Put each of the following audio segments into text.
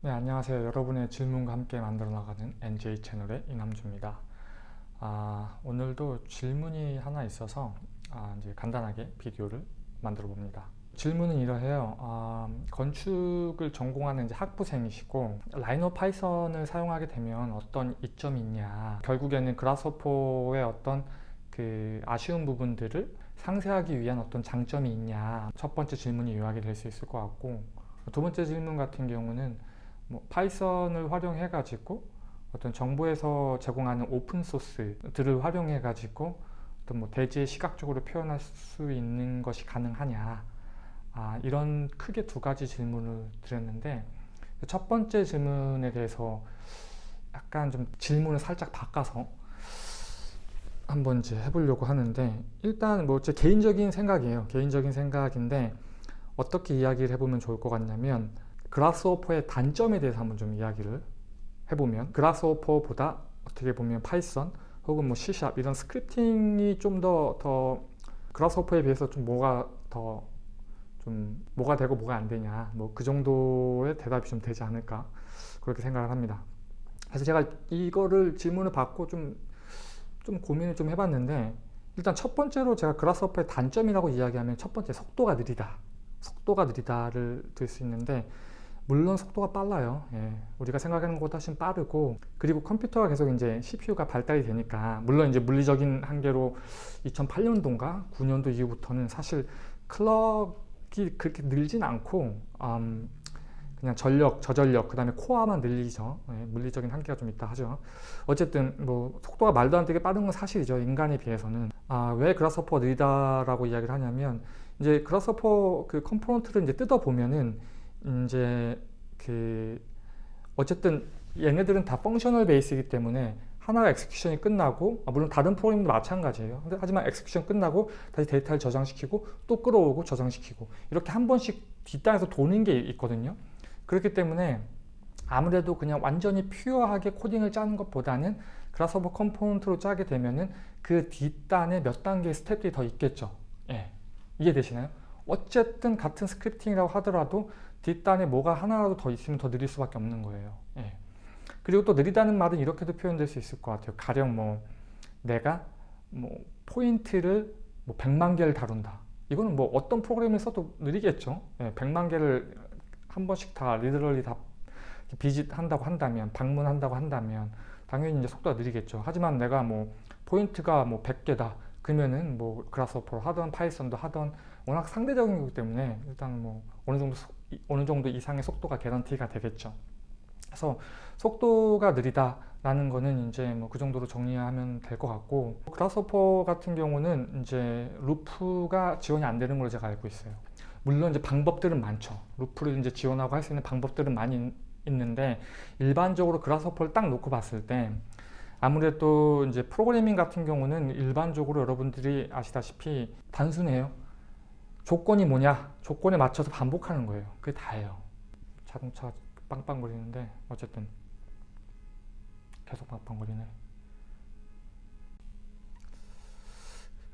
네, 안녕하세요. 여러분의 질문과 함께 만들어 나가는 NJ 채널의 이남주입니다. 아, 오늘도 질문이 하나 있어서 아, 이제 간단하게 비디오를 만들어 봅니다. 질문은 이러해요. 아, 건축을 전공하는 이제 학부생이시고 라이노 파이썬을 사용하게 되면 어떤 이점이 있냐 결국에는 그라스호퍼의 어떤 그 아쉬운 부분들을 상쇄하기 위한 어떤 장점이 있냐 첫 번째 질문이 요약이 될 수 있을 것 같고 두 번째 질문 같은 경우는 뭐 Python을 활용해 가지고 어떤 정부에서 제공하는 오픈 소스들을 활용해 가지고 어떤 뭐 대지에 시각적으로 표현할 수 있는 것이 가능하냐. 아, 이런 크게 두 가지 질문을 드렸는데 첫 번째 질문에 대해서 약간 좀 질문을 살짝 바꿔서 한번 이제 해보려고 하는데 일단 뭐 제 개인적인 생각이에요. 개인적인 생각인데 어떻게 이야기를 해보면 좋을 것 같냐면 Grasshopper의 단점에 대해서 한번 좀 이야기를 해보면 Grasshopper보다 어떻게 보면 Python 혹은 뭐 C샵 이런 scripting이 좀 더더 Grasshopper에 비해서 좀 뭐가 더 좀 뭐가 되고 뭐가 안 되냐 뭐 그 정도의 대답이 좀 되지 않을까 그렇게 생각을 합니다. 그래서 제가 이거를 질문을 받고 좀 좀 고민을 좀 해봤는데 일단 첫 번째로 제가 Grasshopper의 단점이라고 이야기하면 첫 번째 속도가 느리다 속도가 느리다를 들 수 있는데 물론 속도가 빨라요. 예, 우리가 생각하는 것보다 훨씬 빠르고 그리고 컴퓨터가 계속 이제 CPU가 발달이 되니까 물론 이제 물리적인 한계로 2008년도인가 9년도 이후부터는 사실 clock이 그렇게 늘진 않고 음, 그냥 전력, 저전력, 그 다음에 코어만 늘리죠. 예, 물리적인 한계가 좀 있다 하죠. 어쨌든 뭐 속도가 말도 안 되게 빠른 건 사실이죠. 인간에 비해서는. 아, 왜 Grasshopper 느리다라고 이야기를 하냐면 이제 Grasshopper 그 component를 이제 뜯어 보면은 이제 그 어쨌든 얘네들은 다 functional base이기 때문에 하나가 execution이 끝나고 아 물론 다른 프로그램도 마찬가지예요 하지만 execution 끝나고 다시 데이터를 저장시키고 또 끌어오고 저장시키고 이렇게 한 번씩 뒷단에서 도는 게 있거든요 그렇기 때문에 아무래도 그냥 완전히 pure하게 코딩을 짜는 것보다는 Grasshopper component로 짜게 되면은 그 뒷단에 몇 단계의 스텝들이 더 있겠죠 예. 이해되시나요? 어쨌든 같은 scripting이라고 하더라도 뒷단에 뭐가 하나라도 더 있으면 더 느릴 수밖에 없는 거예요. 예. 그리고 또 느리다는 말은 이렇게도 표현될 수 있을 것 같아요. 가령 뭐 내가 뭐 포인트를 뭐 100만 개를 다룬다. 이거는 뭐 어떤 프로그램을 써도 느리겠죠. 예, 100만 개를 한 번씩 다 literally 다 visit한다고 한다면 방문한다고 한다면 당연히 이제 속도가 느리겠죠. 하지만 내가 뭐 포인트가 뭐 100개다. 그러면은 뭐 Grasshopper로 하던 Python도 하던 워낙 상대적인 거기 때문에 일단 뭐 어느 정도 어느 정도 이상의 속도가 guarantee가 되겠죠. 그래서 속도가 느리다라는 거는 이제 뭐 그 정도로 정리하면 될 것 같고 Grasshopper 같은 경우는 이제 loop가 지원이 안 되는 걸로 제가 알고 있어요. 물론 이제 방법들은 많죠. 루프를 이제 지원하고 할 수 있는 방법들은 많이 있는데 일반적으로 그라스호퍼를 딱 놓고 봤을 때 아무래도 이제 프로그래밍 같은 경우는 일반적으로 여러분들이 아시다시피 단순해요. 조건이 뭐냐? 조건에 맞춰서 반복하는 거예요. 그게 다예요. 자동차 빵빵거리는데 어쨌든 계속 빵빵거리네.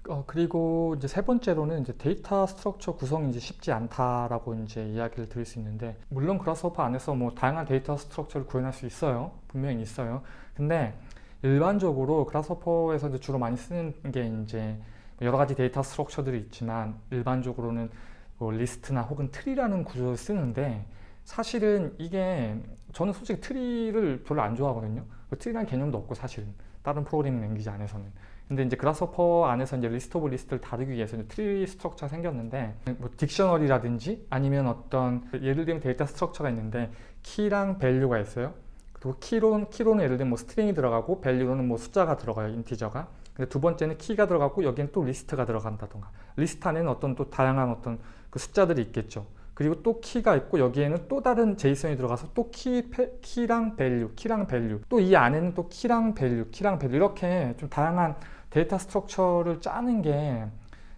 어, 그리고 이제 세 번째로는 이제 data structure 구성이 이제 쉽지 않다라고 이제 이야기를 드릴 수 있는데 물론 Grasshopper 안에서 뭐 다양한 data structure를 구현할 수 있어요. 분명히 있어요. 근데 일반적으로 Grasshopper에서 이제 주로 많이 쓰는 게 이제 여러 가지 data structure들이 있지만 일반적으로는 뭐 리스트나 혹은 tree라는 구조를 쓰는데 사실은 이게 저는 솔직히 tree를 별로 안 좋아하거든요. 그 트리라는 개념도 없고 사실은 다른 programming language 안에서는. 근데 이제 Grasshopper 안에서 이제 list of list를 다루기 위해서 tree structure가 생겼는데 뭐 dictionary라든지 아니면 어떤 예를 들면 data structure가 있는데 키랑 value가 있어요. 그리고 키론, 키로는 예를 들면 뭐 스트링이 들어가고 value로는 뭐 숫자가 들어가요 integer가 근데 두 번째는 키가 들어가고 여기엔 또 리스트가 들어간다던가. 리스트 안에는 어떤 또 다양한 어떤 그 숫자들이 있겠죠. 그리고 또 키가 있고 여기에는 또 다른 JSON이 들어가서 또 키, 키랑 value, 키랑 value. 또 이 안에는 또 키랑 value, 키랑 value. 이렇게 좀 다양한 data structure를 짜는 게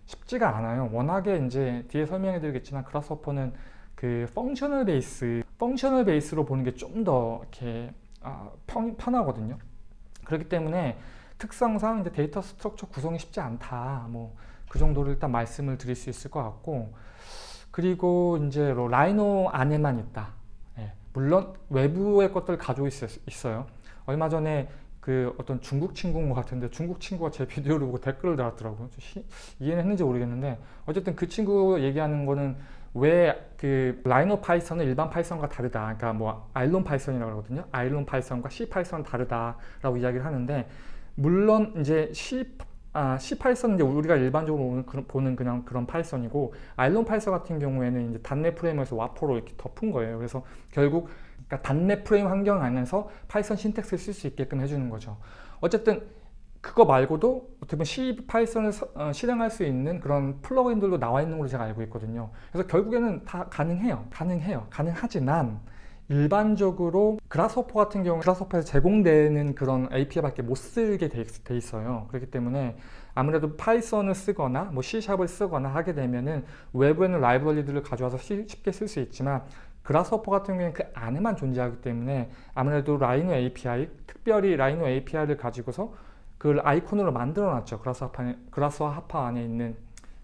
쉽지가 않아요. 워낙에 이제 뒤에 설명해 드리겠지만 Grasshopper는 그 functional base functional base로 보는 게 좀 더 이렇게 아, 편, 편하거든요. 그렇기 때문에 특성상 이제 data structure 구성이 쉽지 않다. 뭐 그 정도를 일단 말씀을 드릴 수 있을 것 같고 그리고 이제 Rhino 안에만 있다. 예, 물론 외부의 것들을 가지고 있, 어요 얼마 전에 그 어떤 중국 친구인 것 같은데 중국 친구가 제 비디오를 보고 댓글을 달았더라고요. 시, 이해는 했는지 모르겠는데 어쨌든 그 친구 얘기하는 거는 왜 그 Rhino Python은 일반 Python과 다르다. 그러니까 뭐 IronPython이라고 하거든요. IronPython과 CPython은 다르다라고 이야기를 하는데 물론 이제 C 아, CPython은 이제 우리가 일반적으로 보는 그냥 그런 Python이고 IronPython 같은 경우에는 이제 .NET frame에서 wrapper로 이렇게 덮은 거예요. 그래서 결국 그러니까 단넷 프레임 환경 안에서 Python syntax를 쓸 수 있게끔 해주는 거죠. 어쨌든 그거 말고도 어떻게 보면 CPython을 어, 실행할 수 있는 그런 plug-in들도 나와 있는 걸로 제가 알고 있거든요. 그래서 결국에는 다 가능해요. 가능해요. 가능하지만 일반적으로 Grasshopper 같은 경우 Grasshopper에서 제공되는 그런 API밖에 못 쓰게 돼, 있어요. 그렇기 때문에 아무래도 Python을 쓰거나 뭐 C샵을 쓰거나 하게 되면은 외부에는 라이브러리들을 가져와서 쉽게 쓸 수 있지만 Grasshopper 같은 경우에는 그 안에만 존재하기 때문에 아무래도 Rhino API, 특별히 Rhino API를 가지고서 그 아이콘으로 만들어 놨죠. Grasshopper 안에 있는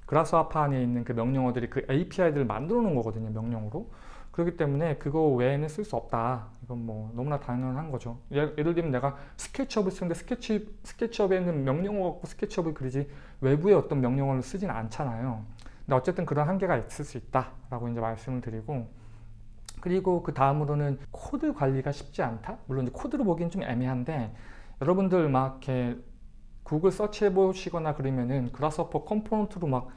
Grasshopper 안에 있는 그 명령어들이 그 API들을 만들어 놓은 거거든요. 명령으로. 그렇기 때문에 그거 외에는 쓸 수 없다. 이건 뭐 너무나 당연한 거죠. 예를, 예를 들면 내가 SketchUp을 쓰는데 스케치, SketchUp에는 명령어 갖고 SketchUp을 그리지 외부의 어떤 명령어를 쓰지는 않잖아요. 근데 어쨌든 그런 한계가 있을 수 있다라고 이제 말씀을 드리고 그리고 그 다음으로는 코드 관리가 쉽지 않다? 물론 이제 코드로 보기엔 좀 애매한데 여러분들 막 이렇게 구글 search해 보시거나 그러면은 Grasshopper component로 막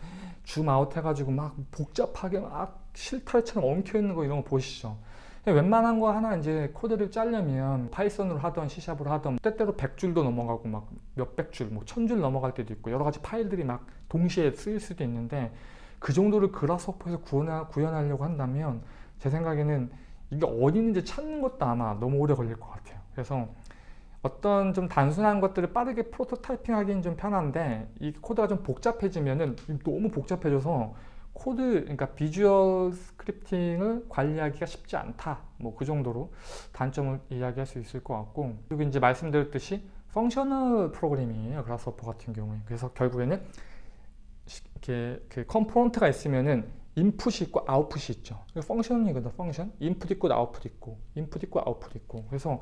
zoom out 해가지고 막 복잡하게 막 실타래처럼 엉켜 있는 거 이런 거 보시죠. 웬만한 거 하나 이제 코드를 짜려면 Python으로 하던 C샵으로 하던 때때로 100줄도 넘어가고 막 몇백 줄, 뭐 천 줄 넘어갈 때도 있고 여러 가지 파일들이 막 동시에 쓰일 수도 있는데 그 정도를 Grasshopper에서 구현하려고 한다면 제 생각에는 이게 어디 있는지 찾는 것도 아마 너무 오래 걸릴 것 같아요. 그래서 어떤 좀 단순한 것들을 빠르게 prototyping 하기는 좀 편한데 이 코드가 좀 복잡해지면은 너무 복잡해져서 코드, 그러니까 visual scripting을 관리하기가 쉽지 않다. 뭐 그 정도로 단점을 이야기할 수 있을 것 같고 그리고 이제 말씀드렸듯이 functional programming이에요. Grasshopper 같은 경우에. 그래서 결국에는 이렇게 그 component가 있으면은 인풋이 있고 아웃풋이 있죠. function이거든, function. 인풋 있고 아웃풋 있고, 인풋 있고 아웃풋 있고. 그래서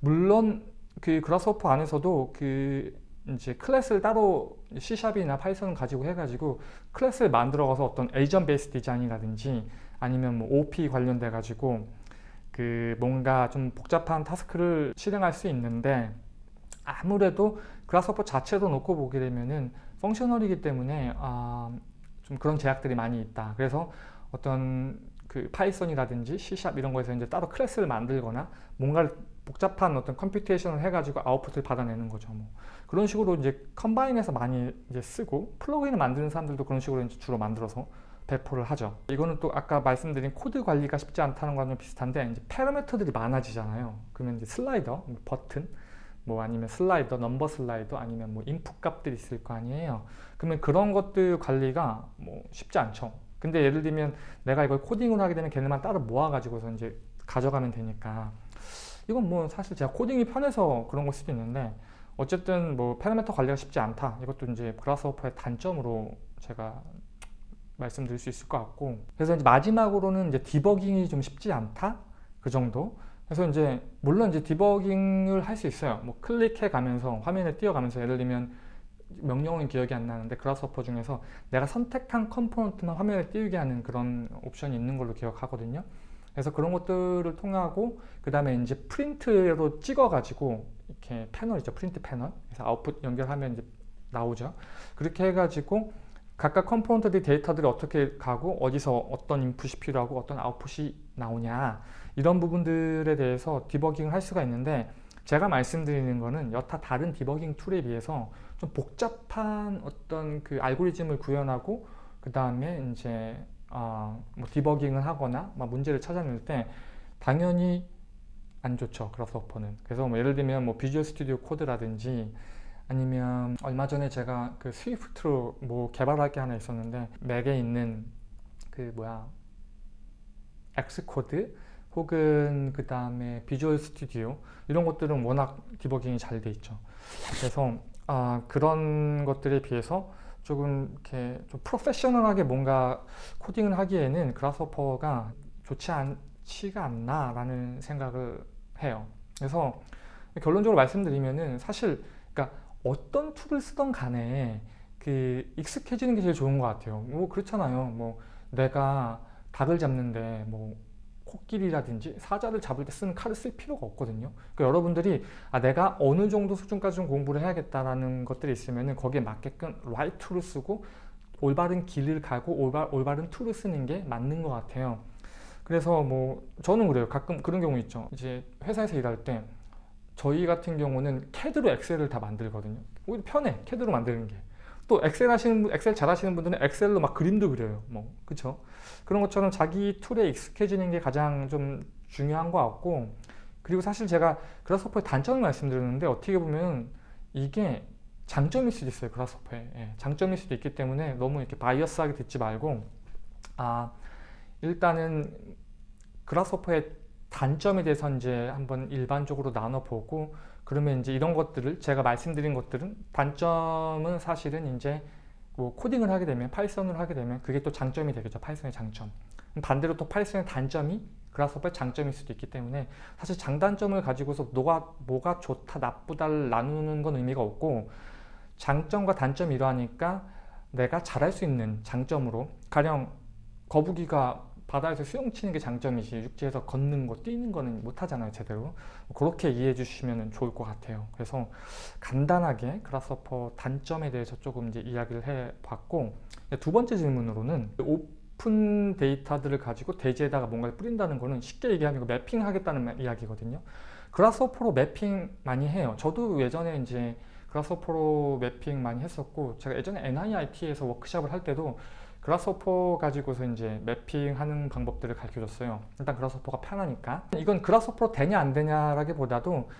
물론 그 Grasshopper 안에서도 그 이제 클래스를 따로 C샵이나 파이썬을 가지고 해가지고 클래스를 만들어가서 어떤 agent based design이라든지 아니면 뭐 OOP 관련돼 가지고 그 뭔가 좀 복잡한 task를 실행할 수 있는데 아무래도 Grasshopper 자체도 놓고 보게 되면은 functional이기 때문에 아, 좀 그런 제약들이 많이 있다. 그래서 어떤 그 파이썬이라든지 C샵 이런 거에서 이제 따로 클래스를 만들거나 뭔가를 복잡한 어떤 computation을 해가지고 아웃풋을 받아내는 거죠. 뭐. 그런 식으로 이제 combine해서 많이 이제 쓰고 plug-in을 만드는 사람들도 그런 식으로 이제 주로 만들어서 배포를 하죠. 이거는 또 아까 말씀드린 코드 관리가 쉽지 않다는 거랑 비슷한데 이제 파라미터들이 많아지잖아요. 그러면 이제 slider, 뭐 버튼, 뭐 아니면 slider, number slider 아니면 뭐 인풋 값들이 있을 거 아니에요. 그러면 그런 것들 관리가 뭐 쉽지 않죠. 근데 예를 들면 내가 이걸 코딩을 하게 되면 걔네만 따로 모아가지고서 이제 가져가면 되니까 이건 뭐 사실 제가 코딩이 편해서 그런 걸 수도 있는데 어쨌든 뭐 파라미터 관리가 쉽지 않다. 이것도 이제 Grasshopper의 단점으로 제가 말씀드릴 수 있을 것 같고 그래서 이제 마지막으로는 이제 디버깅이 좀 쉽지 않다 그 정도 그래서 이제 물론 이제 디버깅을 할 수 있어요. 뭐 클릭해 가면서 화면에 띄어가면서 예를 들면 명령은 기억이 안 나는데 Grasshopper 중에서 내가 선택한 component만 화면에 띄우게 하는 그런 옵션이 있는 걸로 기억하거든요. 그래서 그런 것들을 통하고 그 다음에 이제 프린트로 찍어 가지고 이렇게 패널 있죠. print panel. 그래서 아웃풋 연결하면 이제 나오죠. 그렇게 해가지고 각각 컴포넌트들 데이터들이 어떻게 가고 어디서 어떤 인풋이 필요하고 어떤 아웃풋이 나오냐 이런 부분들에 대해서 디버깅을 할 수가 있는데 제가 말씀드리는 거는 여타 다른 디버깅 툴에 비해서 좀 복잡한 어떤 그 알고리즘을 구현하고 그 다음에 이제 어, 뭐 디버깅을 하거나 문제를 찾아낼 때 당연히 안 좋죠 Grasshopper는. 그래서 뭐 예를 들면 뭐 Visual Studio Code라든지 아니면 얼마 전에 제가 그 Swift로 뭐 개발할 게 하나 있었는데 맥에 있는 그 뭐야 Xcode 혹은 그 다음에 Visual Studio 이런 것들은 워낙 디버깅이 잘 돼 있죠. 그래서 아, 그런 것들에 비해서 조금 이렇게 좀 프로페셔널하게 뭔가 코딩을 하기에는 Grasshopper가 좋지 않, 좋지가 않나 라는 생각을 해요. 그래서 결론적으로 말씀드리면은 사실 그러니까 어떤 툴을 쓰던 간에 그 익숙해지는 게 제일 좋은 것 같아요. 뭐 그렇잖아요. 뭐 내가 닭을 잡는데 뭐 코끼리라든지 사자를 잡을 때 쓰는 칼을 쓸 필요가 없거든요. 그러니까 여러분들이 아 내가 어느 정도 수준까지 좀 공부를 해야겠다라는 것들이 있으면은 거기에 맞게끔 right 툴을 쓰고 올바른 길을 가고 올바, 올바른 툴을 쓰는 게 맞는 것 같아요. 그래서 뭐 저는 그래요. 가끔 그런 경우 있죠. 이제 회사에서 일할 때 저희 같은 경우는 캐드로 Excel을 다 만들거든요. 오히려 편해. 캐드로 만드는 게. 또 Excel 하시는 분, Excel 잘 하시는 분들은 Excel로 막 그림도 그려요. 뭐 그렇죠? 그런 것처럼 자기 툴에 익숙해지는 게 가장 좀 중요한 것 같고 그리고 사실 제가 Grasshopper의 단점을 말씀드렸는데 어떻게 보면 이게 장점일 수도 있어요. Grasshopper에 예, 장점일 수도 있기 때문에 너무 이렇게 bias하게 듣지 말고 아 일단은 Grasshopper의 단점에 대해서 이제 한번 일반적으로 나눠보고 그러면 이제 이런 것들을 제가 말씀드린 것들은 단점은 사실은 이제 뭐 코딩을 하게 되면 Python을 하게 되면 그게 또 장점이 되겠죠 Python의 장점. 반대로 또 Python의 단점이 Grasshopper의 장점일 수도 있기 때문에 사실 장단점을 가지고서 뭐가, 뭐가 좋다 나쁘다를 나누는 건 의미가 없고 장점과 단점이 이러하니까 내가 잘할 수 있는 장점으로 가령 거북이가 바다에서 수영 치는 게 장점이지 육지에서 걷는 거 뛰는 거는 못하잖아요 제대로. 그렇게 이해해 주시면 좋을 것 같아요. 그래서 간단하게 Grasshopper 단점에 대해서 조금 이제 이야기를 해 봤고 두 번째 질문으로는 open data들을 가지고 대지에다가 뭔가를 뿌린다는 거는 쉽게 얘기하면 mapping 하겠다는 이야기거든요. Grasshopper로 mapping 많이 해요. 저도 예전에 이제 Grasshopper로 mapping 많이 했었고 제가 예전에 NIIT에서 워크샵을 할 때도 Grasshopper 가지고서 이제 mapping하는 방법들을 가르쳐줬어요. 일단 Grasshopper가 편하니까. 이건 Grasshopper로 되냐 안 되냐라기보다도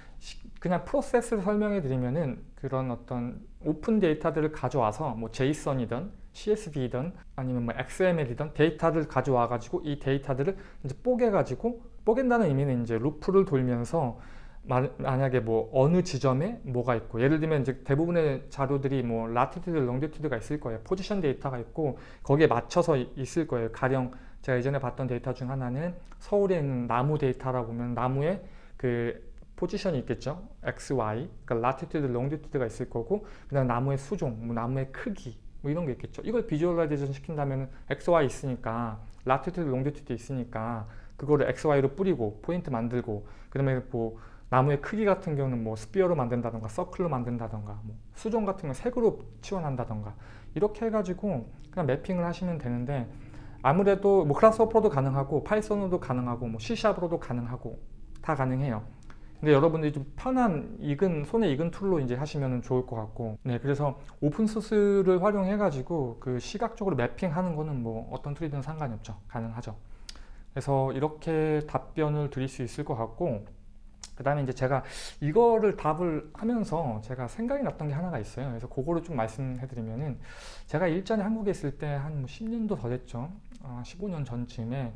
그냥 프로세스를 설명해 드리면은 그런 어떤 open data들을 가져와서 뭐 JSON이든 CSV든 아니면 뭐 XML이든 데이터를 가져와 가지고 이 데이터들을 이제 뽀개 가지고 뽀갠다는 의미는 이제 루프를 돌면서 만약에 뭐 어느 지점에 뭐가 있고 예를 들면 이제 대부분의 자료들이 뭐 latitude, longitude가 있을 거예요. 포지션 데이터가 있고 거기에 맞춰서 있을 거예요. 가령 제가 예전에 봤던 데이터 중 하나는 서울에 있는 나무 데이터라고 보면 나무에 그 포지션이 있겠죠. X, Y, 그러니까 latitude, longitude가 있을 거고 그다음 나무의 수종, 뭐 나무의 크기 뭐 이런 게 있겠죠. 이걸 visualization 시킨다면 X, Y 있으니까 latitude, longitude 있으니까 그거를 X, Y로 뿌리고 포인트 만들고 그다음에 뭐 나무의 크기 같은 경우는 뭐 sphere로 만든다던가 서클로 만든다던가 뭐 수종 같은 경우 색으로 치환한다던가 이렇게 해가지고 그냥 mapping을 하시면 되는데 아무래도 뭐 Grasshopper도 가능하고 Python으로도 가능하고 뭐 C샵으로도 가능하고 다 가능해요. 근데 여러분들이 좀 편한 익은 손에 익은 툴로 이제 하시면 좋을 것 같고. 네 그래서 오픈소스를 활용해 가지고 그 시각적으로 mapping하는 거는 뭐 어떤 툴이든 상관이 없죠. 가능하죠. 그래서 이렇게 답변을 드릴 수 있을 것 같고 그 다음에 이제 제가 이거를 답을 하면서 제가 생각이 났던 게 하나가 있어요. 그래서 그거를 좀 말씀해 드리면은 제가 일전에 한국에 있을 때 한 10년도 뭐더 됐죠. 아, 15년 전쯤에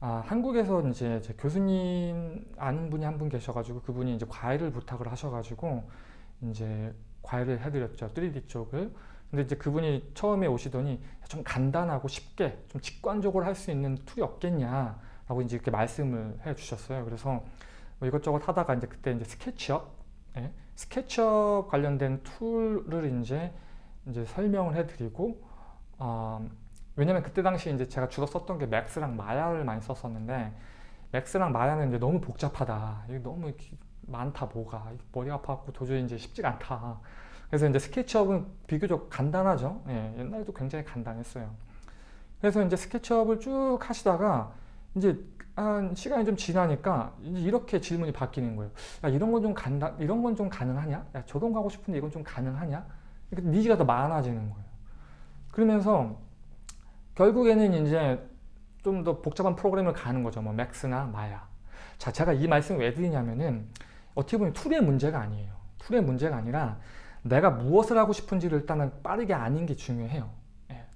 아, 한국에서 이제 교수님 아는 분이 한 분 계셔가지고 그분이 이제 과외를 부탁을 하셔가지고 이제 과외를 해드렸죠. 3D 쪽을. 근데 이제 그분이 처음에 오시더니 좀 간단하고 쉽게 좀 직관적으로 할 수 있는 툴이 없겠냐라고 이제 이렇게 말씀을 해 주셨어요. 그래서 뭐 이것저것 하다가 이제 그때 이제 SketchUp, 예? SketchUp 관련된 툴을 이제 이제 설명을 해드리고, 어, 왜냐면 그때 당시 이제 제가 주로 썼던 게 Max랑 Maya를 많이 썼었는데, Max랑 Maya는 이제 너무 복잡하다. 이게 너무 많다 뭐가 머리 아파갖고 도저히 이제 쉽지가 않다. 그래서 이제 SketchUp은 비교적 간단하죠. 예, 옛날에도 굉장히 간단했어요. 그래서 이제 SketchUp을 쭉 하시다가 이제 한 시간이 좀 지나니까 이렇게 질문이 바뀌는 거예요. 야, 이런 건 좀 간다, 이런 건 좀 가능하냐? 야, 저동 가고 싶은데 이건 좀 가능하냐? 그러니까 needs가 더 많아지는 거예요. 그러면서 결국에는 이제 좀 더 복잡한 프로그램을 가는 거죠. 뭐 Max나 Maya. 자, 제가 이 말씀을 왜 드리냐면은 어떻게 보면 툴의 문제가 아니에요. 툴의 문제가 아니라 내가 무엇을 하고 싶은지를 일단은 빠르게 아는 게 중요해요.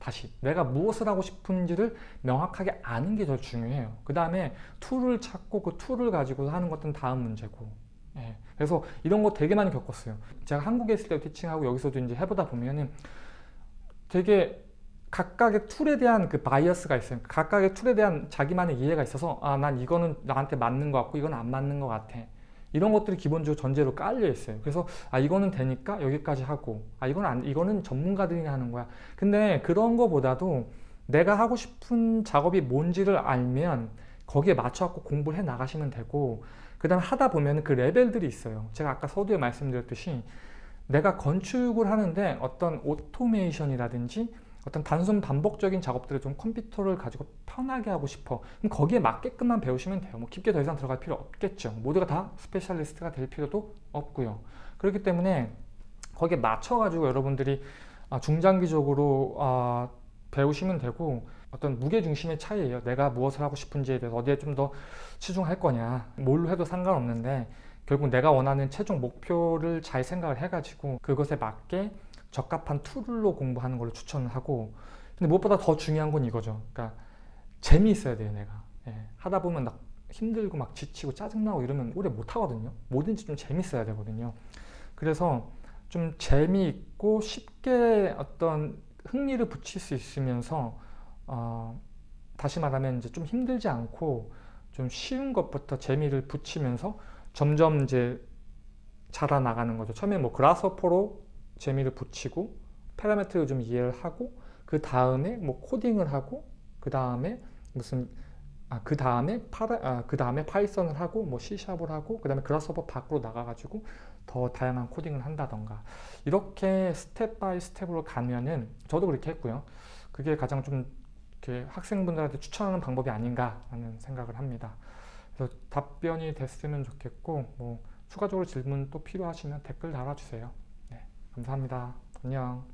다시 내가 무엇을 하고 싶은지를 명확하게 아는 게 더 중요해요 그 다음에 tool을 찾고 그 tool을 가지고 하는 것은 다음 문제고 예. 그래서 이런 거 되게 많이 겪었어요 제가 한국에 있을 때 teaching하고 여기서도 이제 해보다 보면은 되게 각각의 tool에 대한 그 bias가 있어요. 각각의 tool에 대한 자기만의 이해가 있어서 아, 난 이거는 나한테 맞는 것 같고 이건 안 맞는 것 같아. 이런 것들이 기본적으로 전제로 깔려 있어요. 그래서 아 이거는 되니까 여기까지 하고 아 이건 안 이거는 전문가들이 하는 거야. 근데 그런 거보다도 내가 하고 싶은 작업이 뭔지를 알면 거기에 맞춰갖고 공부를 해 나가시면 되고 그 다음에 하다 보면 그 레벨들이 있어요. 제가 아까 서두에 말씀드렸듯이 내가 건축을 하는데 어떤 오토메이션이라든지 어떤 단순 반복적인 작업들을 좀 컴퓨터를 가지고 편하게 하고 싶어. 그럼 거기에 맞게끔만 배우시면 돼요. 뭐 깊게 더 이상 들어갈 필요 없겠죠. 모두가 다 specialist가 될 필요도 없고요. 그렇기 때문에 거기에 맞춰 가지고 여러분들이 아, 중장기적으로 아, 배우시면 되고 어떤 무게중심의 차이예요. 내가 무엇을 하고 싶은지에 대해서 어디에 좀 더 치중할 거냐. 뭘로 해도 상관없는데 결국 내가 원하는 최종 목표를 잘 생각을 해가지고 그것에 맞게 적합한 tool로 공부하는 걸로 추천을 하고 근데 무엇보다 더 중요한 건 이거죠. 그러니까 재미있어야 돼요 내가. 예, 하다 보면 막 힘들고 막 지치고 짜증나고 이러면 오래 못하거든요. 뭐든지 좀 재밌어야 되거든요. 그래서 좀 재미있고 쉽게 어떤 흥미를 붙일 수 있으면서 어, 다시 말하면 이제 좀 힘들지 않고 좀 쉬운 것부터 재미를 붙이면서 점점 이제 자라나가는 거죠. 처음에 뭐 그라스호퍼로 재미를 붙이고 파라미터를 좀 이해를 하고 그 다음에 뭐 코딩을 하고 그 다음에 무슨 아, 그 다음에 파라 아, 그 다음에 Python을 하고 뭐 C샵을 하고 그 다음에 Grasshopper 밖으로 나가가지고 더 다양한 코딩을 한다던가. 이렇게 step by step으로 가면은 저도 그렇게 했고요. 그게 가장 좀 이렇게 학생분들한테 추천하는 방법이 아닌가라는 생각을 합니다. 그래서 답변이 됐으면 좋겠고 뭐 추가적으로 질문 또 필요하시면 댓글 달아주세요 감사합니다. 안녕.